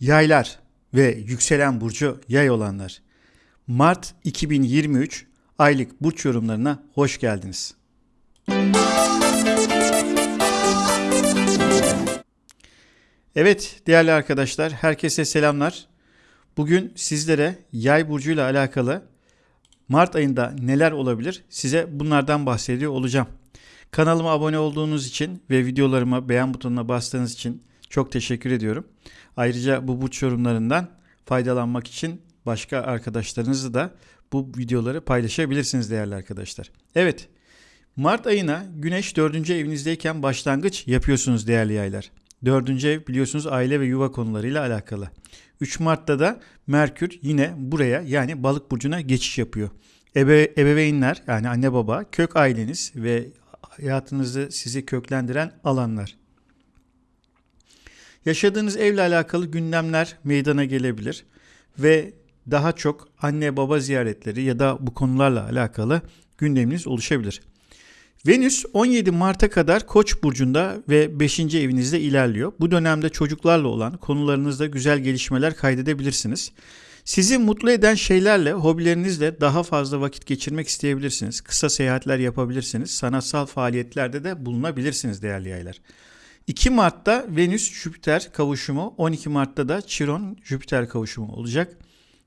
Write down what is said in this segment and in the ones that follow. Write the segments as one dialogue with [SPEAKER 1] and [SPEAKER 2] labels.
[SPEAKER 1] Yaylar ve yükselen burcu yay olanlar. Mart 2023 aylık burç yorumlarına hoş geldiniz. Evet değerli arkadaşlar herkese selamlar. Bugün sizlere yay burcuyla alakalı Mart ayında neler olabilir size bunlardan bahsediyor olacağım. Kanalıma abone olduğunuz için ve videolarıma beğen butonuna bastığınız için çok teşekkür ediyorum. Ayrıca bu burç yorumlarından faydalanmak için başka arkadaşlarınızı da bu videoları paylaşabilirsiniz değerli arkadaşlar. Evet Mart ayına Güneş 4. evinizdeyken başlangıç yapıyorsunuz değerli yaylar. 4. ev biliyorsunuz aile ve yuva konularıyla alakalı. 3 Mart'ta da Merkür yine buraya yani balık burcuna geçiş yapıyor. Ebe, ebeveynler yani anne baba, kök aileniz ve hayatınızı sizi köklendiren alanlar. Yaşadığınız evle alakalı gündemler meydana gelebilir ve daha çok anne baba ziyaretleri ya da bu konularla alakalı gündeminiz oluşabilir. Venüs 17 Mart'a kadar Koç burcunda ve 5. evinizde ilerliyor. Bu dönemde çocuklarla olan konularınızda güzel gelişmeler kaydedebilirsiniz. Sizi mutlu eden şeylerle, hobilerinizle daha fazla vakit geçirmek isteyebilirsiniz. Kısa seyahatler yapabilirsiniz. Sanatsal faaliyetlerde de bulunabilirsiniz değerli yaylar. 2 Mart'ta Venüs-Jüpiter kavuşumu, 12 Mart'ta da Chiron-Jüpiter kavuşumu olacak.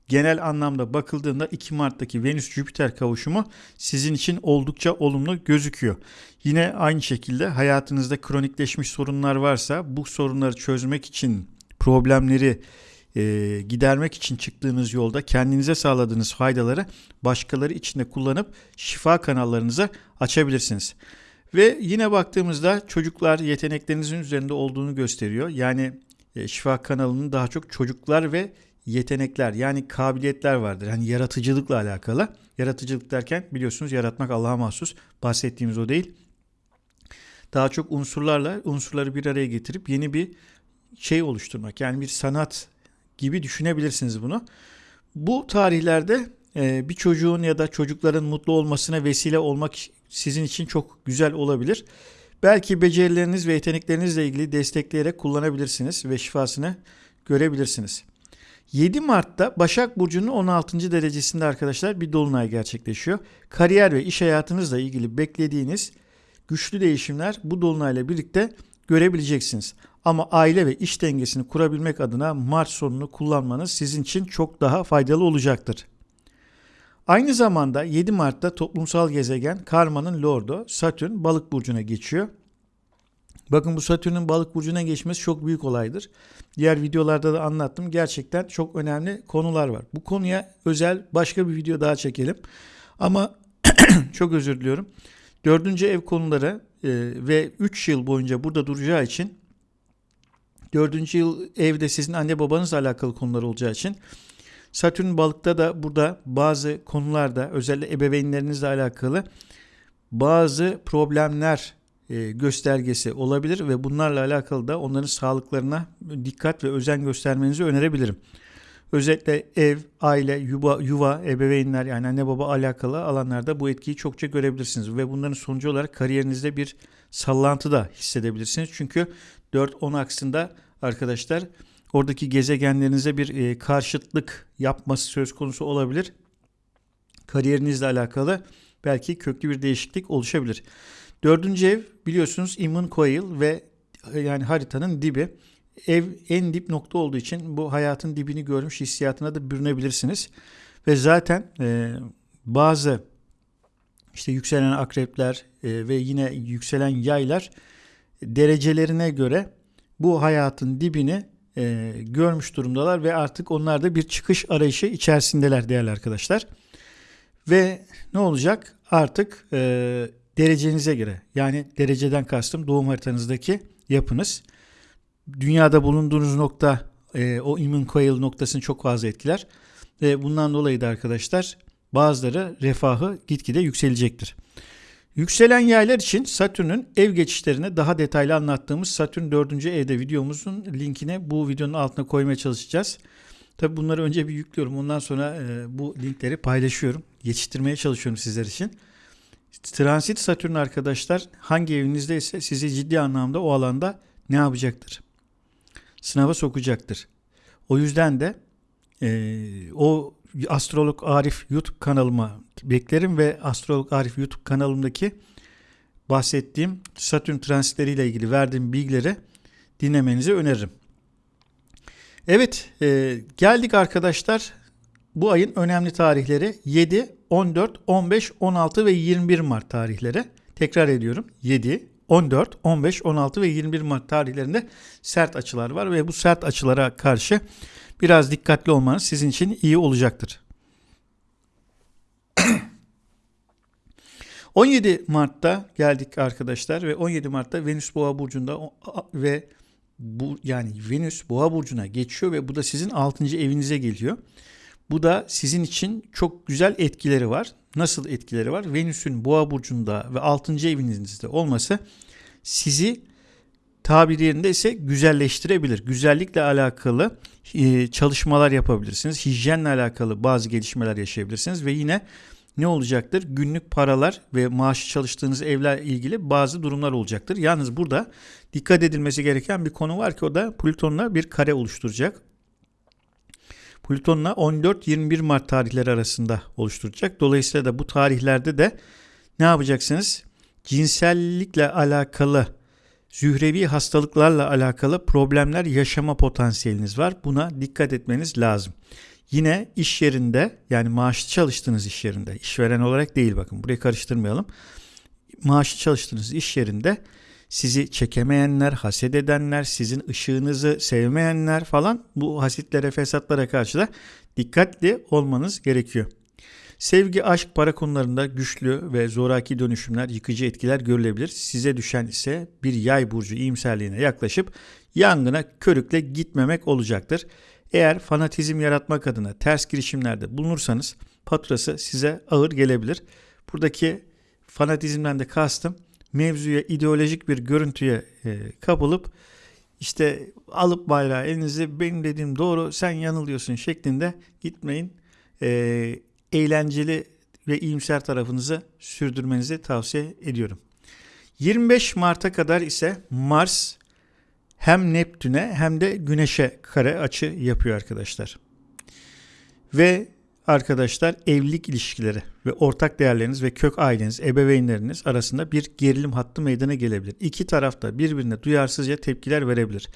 [SPEAKER 1] Genel anlamda bakıldığında 2 Mart'taki Venüs-Jüpiter kavuşumu sizin için oldukça olumlu gözüküyor. Yine aynı şekilde hayatınızda kronikleşmiş sorunlar varsa bu sorunları çözmek için problemleri e, gidermek için çıktığınız yolda kendinize sağladığınız faydaları başkaları için de kullanıp şifa kanallarınızı açabilirsiniz. Ve yine baktığımızda çocuklar yeteneklerinizin üzerinde olduğunu gösteriyor. Yani e, şifa kanalının daha çok çocuklar ve yetenekler yani kabiliyetler vardır. Yani yaratıcılıkla alakalı. Yaratıcılık derken biliyorsunuz yaratmak Allah'a mahsus. Bahsettiğimiz o değil. Daha çok unsurlarla unsurları bir araya getirip yeni bir şey oluşturmak. Yani bir sanat gibi düşünebilirsiniz bunu. Bu tarihlerde e, bir çocuğun ya da çocukların mutlu olmasına vesile olmak sizin için çok güzel olabilir. Belki becerileriniz ve yeteneklerinizle ilgili destekleyerek kullanabilirsiniz ve şifasını görebilirsiniz. 7 Mart'ta Başak Burcu'nun 16. derecesinde arkadaşlar bir dolunay gerçekleşiyor. Kariyer ve iş hayatınızla ilgili beklediğiniz güçlü değişimler bu dolunayla birlikte görebileceksiniz. Ama aile ve iş dengesini kurabilmek adına Mart sonunu kullanmanız sizin için çok daha faydalı olacaktır. Aynı zamanda 7 Mart'ta toplumsal gezegen Karma'nın Lord'u Satürn balık burcuna geçiyor. Bakın bu Satürn'ün balık burcuna geçmesi çok büyük olaydır. Diğer videolarda da anlattım. Gerçekten çok önemli konular var. Bu konuya özel başka bir video daha çekelim. Ama çok özür diliyorum. Dördüncü ev konuları e, ve 3 yıl boyunca burada duracağı için dördüncü yıl evde sizin anne babanızla alakalı konular olacağı için Satürn balıkta da burada bazı konularda özellikle ebeveynlerinizle alakalı bazı problemler e, göstergesi olabilir ve bunlarla alakalı da onların sağlıklarına dikkat ve özen göstermenizi önerebilirim. Özellikle ev, aile, yuva, yuva, ebeveynler yani anne baba alakalı alanlarda bu etkiyi çokça görebilirsiniz ve bunların sonucu olarak kariyerinizde bir sallantı da hissedebilirsiniz. Çünkü 4-10 aksında arkadaşlar oradaki gezegenlerinize bir e, karşıtlık yapması söz konusu olabilir. Kariyerinizle alakalı belki köklü bir değişiklik oluşabilir. Dördüncü ev biliyorsunuz Immune Coil ve e, yani haritanın dibi. Ev en dip nokta olduğu için bu hayatın dibini görmüş hissiyatına da bürünebilirsiniz. Ve zaten e, bazı işte yükselen akrepler e, ve yine yükselen yaylar derecelerine göre bu hayatın dibini e, görmüş durumdalar ve artık onlar da bir çıkış arayışı içerisindeler değerli arkadaşlar. Ve ne olacak? Artık e, derecenize göre yani dereceden kastım doğum haritanızdaki yapınız. Dünyada bulunduğunuz nokta e, o immune coil noktasını çok fazla etkiler. Ve bundan dolayı da arkadaşlar bazıları refahı gitgide yükselecektir. Yükselen yaylar için Satürn'ün ev geçişlerini daha detaylı anlattığımız Satürn 4. evde videomuzun linkini bu videonun altına koymaya çalışacağız. Tabi bunları önce bir yüklüyorum. Ondan sonra e, bu linkleri paylaşıyorum. Geçiştirmeye çalışıyorum sizler için. Transit Satürn arkadaşlar hangi evinizdeyse sizi ciddi anlamda o alanda ne yapacaktır? Sınava sokacaktır. O yüzden de e, o Astrolog Arif YouTube kanalıma beklerim ve Astrolog Arif YouTube kanalımdaki bahsettiğim Satürn transitleriyle ilgili verdiğim bilgileri dinlemenizi öneririm. Evet e, geldik arkadaşlar bu ayın önemli tarihleri 7, 14, 15, 16 ve 21 Mart tarihleri. Tekrar ediyorum 7, 14, 15, 16 ve 21 Mart tarihlerinde sert açılar var ve bu sert açılara karşı biraz dikkatli olmanız sizin için iyi olacaktır. 17 Mart'ta geldik arkadaşlar ve 17 Mart'ta Venüs Boğa burcunda ve bu yani Venüs Boğa burcuna geçiyor ve bu da sizin 6. evinize geliyor. Bu da sizin için çok güzel etkileri var. Nasıl etkileri var? Venüs'ün Boğa burcunda ve 6. evinizde olması sizi tabir yerinde ise güzelleştirebilir. Güzellikle alakalı e, çalışmalar yapabilirsiniz. Hijyenle alakalı bazı gelişmeler yaşayabilirsiniz ve yine ne olacaktır? Günlük paralar ve maaşı çalıştığınız evle ilgili bazı durumlar olacaktır. Yalnız burada dikkat edilmesi gereken bir konu var ki o da Plüton'la bir kare oluşturacak. Plüton'la 14-21 Mart tarihleri arasında oluşturacak. Dolayısıyla da bu tarihlerde de ne yapacaksınız? Cinsellikle alakalı, zührevi hastalıklarla alakalı problemler yaşama potansiyeliniz var. Buna dikkat etmeniz lazım. Yine iş yerinde yani maaşlı çalıştığınız iş yerinde, işveren olarak değil bakın burayı karıştırmayalım. Maaşlı çalıştığınız iş yerinde sizi çekemeyenler, haset edenler, sizin ışığınızı sevmeyenler falan bu hasitlere, fesatlara karşı da dikkatli olmanız gerekiyor. Sevgi, aşk, para konularında güçlü ve zoraki dönüşümler, yıkıcı etkiler görülebilir. Size düşen ise bir yay burcu iyimserliğine yaklaşıp yangına körükle gitmemek olacaktır. Eğer fanatizm yaratmak adına ters girişimlerde bulunursanız faturası size ağır gelebilir. Buradaki fanatizmden de kastım mevzuya ideolojik bir görüntüye e, kapılıp işte alıp bayrağı elinize benim dediğim doğru sen yanılıyorsun şeklinde gitmeyin. E, eğlenceli ve iyimser tarafınızı sürdürmenizi tavsiye ediyorum. 25 Mart'a kadar ise Mars hem Neptün'e hem de Güneş'e kare açı yapıyor arkadaşlar. Ve arkadaşlar evlilik ilişkileri ve ortak değerleriniz ve kök aileniz, ebeveynleriniz arasında bir gerilim hattı meydana gelebilir. İki tarafta birbirine duyarsızca tepkiler verebilir.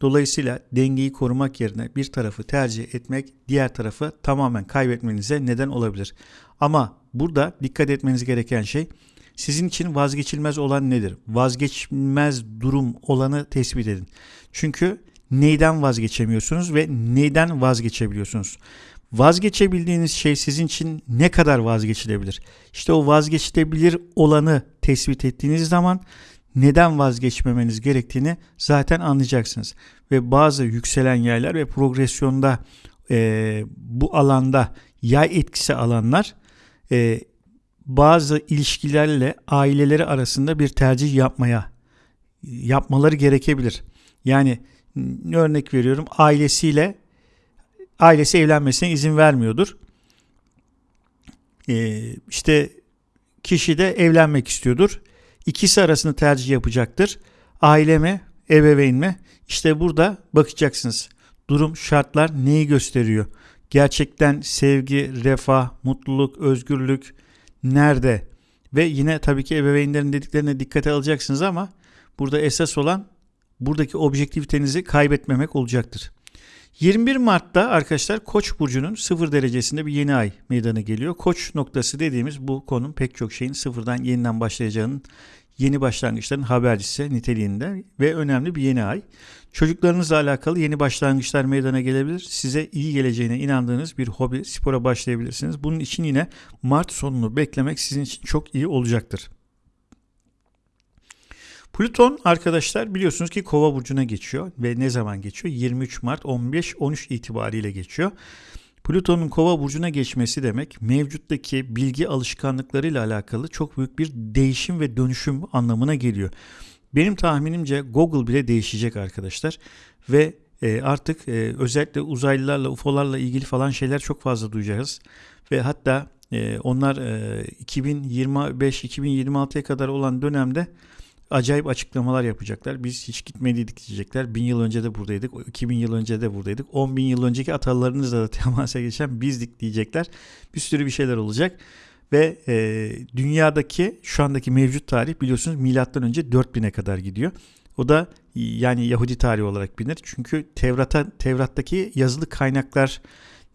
[SPEAKER 1] Dolayısıyla dengeyi korumak yerine bir tarafı tercih etmek diğer tarafı tamamen kaybetmenize neden olabilir. Ama burada dikkat etmeniz gereken şey sizin için vazgeçilmez olan nedir? Vazgeçilmez durum olanı tespit edin. Çünkü neyden vazgeçemiyorsunuz ve neyden vazgeçebiliyorsunuz? Vazgeçebildiğiniz şey sizin için ne kadar vazgeçilebilir? İşte o vazgeçilebilir olanı tespit ettiğiniz zaman neden vazgeçmemeniz gerektiğini zaten anlayacaksınız. Ve bazı yükselen yaylar ve progresyonda e, bu alanda yay etkisi alanlar e, bazı ilişkilerle aileleri arasında bir tercih yapmaya yapmaları gerekebilir. Yani örnek veriyorum ailesiyle ailesi evlenmesine izin vermiyordur. Ee, işte kişi de evlenmek istiyordur. İkisi arasında tercih yapacaktır. Aile mi, ebeveyn mi? İşte burada bakacaksınız. Durum, şartlar neyi gösteriyor? Gerçekten sevgi, refah, mutluluk, özgürlük, nerede? Ve yine tabii ki ebeveynlerin dediklerine dikkate alacaksınız ama burada esas olan buradaki objektivitenizi kaybetmemek olacaktır. 21 Mart'ta arkadaşlar Koç burcunun 0 derecesinde bir yeni ay meydana geliyor. Koç noktası dediğimiz bu konum pek çok şeyin sıfırdan yeniden başlayacağının yeni başlangıçların habercisi niteliğinde ve önemli bir yeni ay. Çocuklarınızla alakalı yeni başlangıçlar meydana gelebilir. Size iyi geleceğine inandığınız bir hobi, spora başlayabilirsiniz. Bunun için yine Mart sonunu beklemek sizin için çok iyi olacaktır. Plüton arkadaşlar biliyorsunuz ki Kova burcuna geçiyor ve ne zaman geçiyor? 23 Mart 15-13 itibariyle geçiyor. Plüton'un Kova burcuna geçmesi demek mevcuttaki bilgi alışkanlıklarıyla alakalı çok büyük bir değişim ve dönüşüm anlamına geliyor. Benim tahminimce Google bile değişecek arkadaşlar ve e, artık e, özellikle uzaylılarla, UFO'larla ilgili falan şeyler çok fazla duyacağız ve hatta e, onlar 2025-2026'ya kadar olan dönemde acayip açıklamalar yapacaklar. Biz hiç gitmediydik diyecekler. Bin yıl önce de buradaydık. 2000 yıl önce de buradaydık. 10 bin yıl önceki atalarınızla da temasa geçen bizdik diyecekler. Bir sürü bir şeyler olacak. Ve e, dünyadaki şu andaki mevcut tarih biliyorsunuz milattan önce 4000'e kadar gidiyor. O da yani Yahudi tarihi olarak bilinir. Çünkü Tevrat'a Tevrat'taki yazılı kaynaklar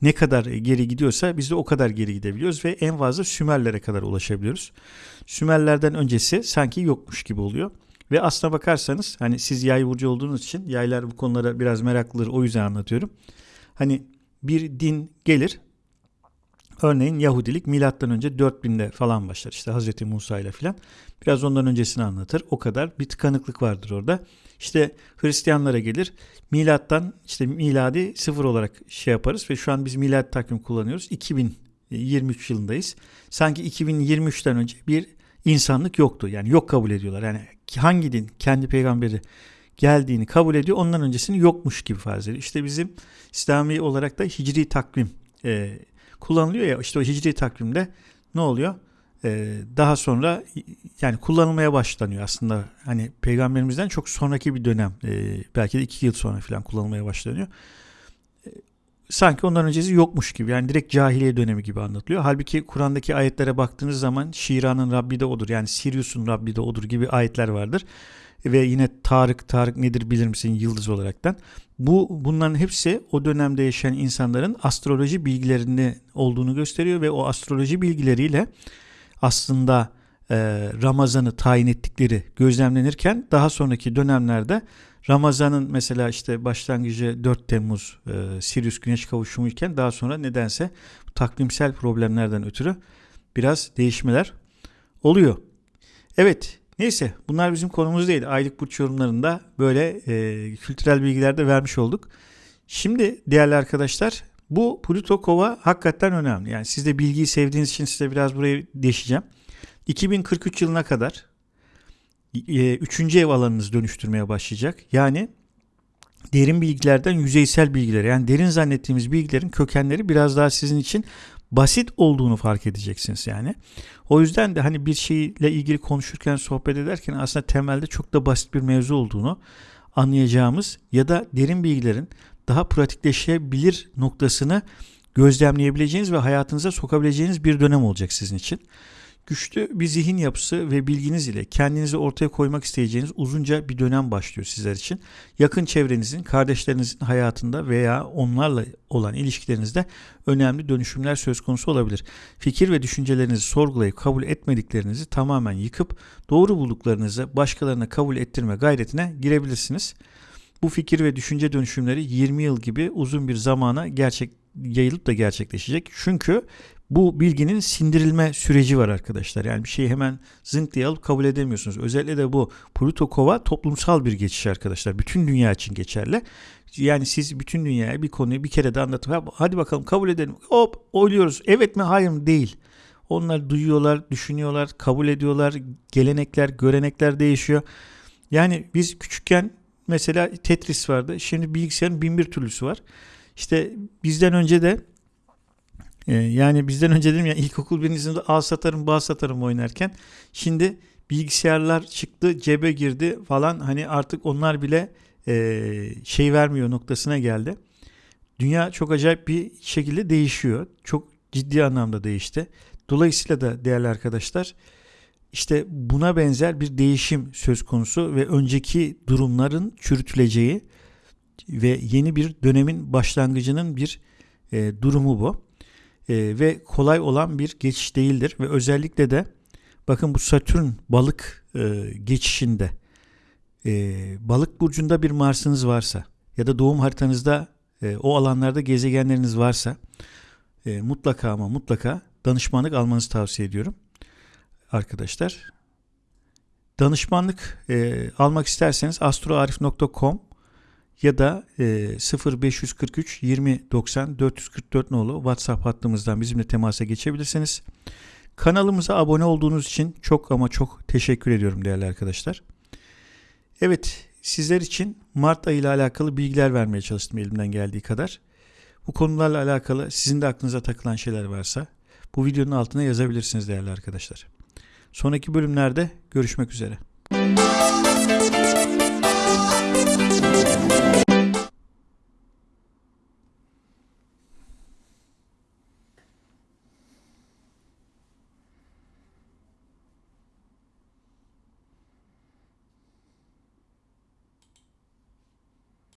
[SPEAKER 1] ne kadar geri gidiyorsa biz de o kadar geri gidebiliyoruz ve en fazla Sümerlere kadar ulaşabiliyoruz. Sümerlerden öncesi sanki yokmuş gibi oluyor. Ve aslına bakarsanız hani siz yay burcu olduğunuz için yaylar bu konulara biraz meraklıdır o yüzden anlatıyorum. Hani bir din gelir Örneğin Yahudilik milattan önce 4000'de falan başlar. İşte Hazreti Musa ile filan. Biraz ondan öncesini anlatır. O kadar bir tıkanıklık vardır orada. İşte Hristiyanlara gelir. Milattan işte miladi sıfır olarak şey yaparız ve şu an biz milad takvim kullanıyoruz. 2023 yılındayız. Sanki 2023'ten önce bir insanlık yoktu. Yani yok kabul ediyorlar. Yani hangi din kendi peygamberi geldiğini kabul ediyor. Ondan öncesini yokmuş gibi farz ediyor. İşte bizim İslami olarak da hicri takvim e, kullanılıyor ya işte o hicri takvimde ne oluyor? Ee, daha sonra yani kullanılmaya başlanıyor aslında hani peygamberimizden çok sonraki bir dönem e, belki de iki yıl sonra falan kullanılmaya başlanıyor. E, sanki ondan öncesi yokmuş gibi yani direkt cahiliye dönemi gibi anlatılıyor. Halbuki Kur'an'daki ayetlere baktığınız zaman Şira'nın Rabbi de odur yani Sirius'un Rabbi de odur gibi ayetler vardır ve yine Tarık Tarık nedir bilir misin yıldız olaraktan. Bu bunların hepsi o dönemde yaşayan insanların astroloji bilgilerini olduğunu gösteriyor ve o astroloji bilgileriyle aslında e, Ramazan'ı tayin ettikleri gözlemlenirken daha sonraki dönemlerde Ramazan'ın mesela işte başlangıcı 4 Temmuz e, Sirius Güneş kavuşumu iken daha sonra nedense takvimsel problemlerden ötürü biraz değişmeler oluyor. Evet Neyse bunlar bizim konumuz değil. Aylık burç yorumlarında böyle e, kültürel bilgiler de vermiş olduk. Şimdi değerli arkadaşlar bu Pluto Kova hakikaten önemli. Yani siz de bilgiyi sevdiğiniz için size biraz burayı deşeceğim. 2043 yılına kadar e, üçüncü ev alanınız dönüştürmeye başlayacak. Yani derin bilgilerden yüzeysel bilgilere yani derin zannettiğimiz bilgilerin kökenleri biraz daha sizin için basit olduğunu fark edeceksiniz yani. O yüzden de hani bir şeyle ilgili konuşurken sohbet ederken aslında temelde çok da basit bir mevzu olduğunu anlayacağımız ya da derin bilgilerin daha pratikleşebilir noktasını gözlemleyebileceğiniz ve hayatınıza sokabileceğiniz bir dönem olacak sizin için. Güçlü bir zihin yapısı ve bilginiz ile kendinizi ortaya koymak isteyeceğiniz uzunca bir dönem başlıyor sizler için. Yakın çevrenizin, kardeşlerinizin hayatında veya onlarla olan ilişkilerinizde önemli dönüşümler söz konusu olabilir. Fikir ve düşüncelerinizi sorgulayıp kabul etmediklerinizi tamamen yıkıp doğru bulduklarınızı başkalarına kabul ettirme gayretine girebilirsiniz. Bu fikir ve düşünce dönüşümleri 20 yıl gibi uzun bir zamana gerçek yayılıp da gerçekleşecek. Çünkü bu bilginin sindirilme süreci var arkadaşlar. Yani bir şeyi hemen zınk diye alıp kabul edemiyorsunuz. Özellikle de bu Pluto Kova toplumsal bir geçiş arkadaşlar. Bütün dünya için geçerli. Yani siz bütün dünyaya bir konuyu bir kere de anlatıp hadi bakalım kabul edelim. Hop oyluyoruz. Evet mi hayır mı değil. Onlar duyuyorlar, düşünüyorlar, kabul ediyorlar. Gelenekler, görenekler değişiyor. Yani biz küçükken mesela Tetris vardı. Şimdi bilgisayarın bin bir türlüsü var. İşte bizden önce de ee, yani bizden önce dedim ya ilkokul sınıfta A satarım bağ satarım oynarken şimdi bilgisayarlar çıktı cebe girdi falan hani artık onlar bile e, şey vermiyor noktasına geldi. Dünya çok acayip bir şekilde değişiyor. Çok ciddi anlamda değişti. Dolayısıyla da değerli arkadaşlar işte buna benzer bir değişim söz konusu ve önceki durumların çürütüleceği ve yeni bir dönemin başlangıcının bir e, durumu bu. E, ve kolay olan bir geçiş değildir ve özellikle de bakın bu Satürn balık e, geçişinde e, balık burcunda bir Mars'ınız varsa ya da doğum haritanızda e, o alanlarda gezegenleriniz varsa e, mutlaka ama mutlaka danışmanlık almanızı tavsiye ediyorum arkadaşlar. Danışmanlık e, almak isterseniz astroarif.com ya da e, 0543 20 90 444 nolu WhatsApp hattımızdan bizimle temasa geçebilirsiniz. Kanalımıza abone olduğunuz için çok ama çok teşekkür ediyorum değerli arkadaşlar. Evet sizler için Mart ayı ile alakalı bilgiler vermeye çalıştım elimden geldiği kadar. Bu konularla alakalı sizin de aklınıza takılan şeyler varsa bu videonun altına yazabilirsiniz değerli arkadaşlar. Sonraki bölümlerde görüşmek üzere.
[SPEAKER 2] Müzik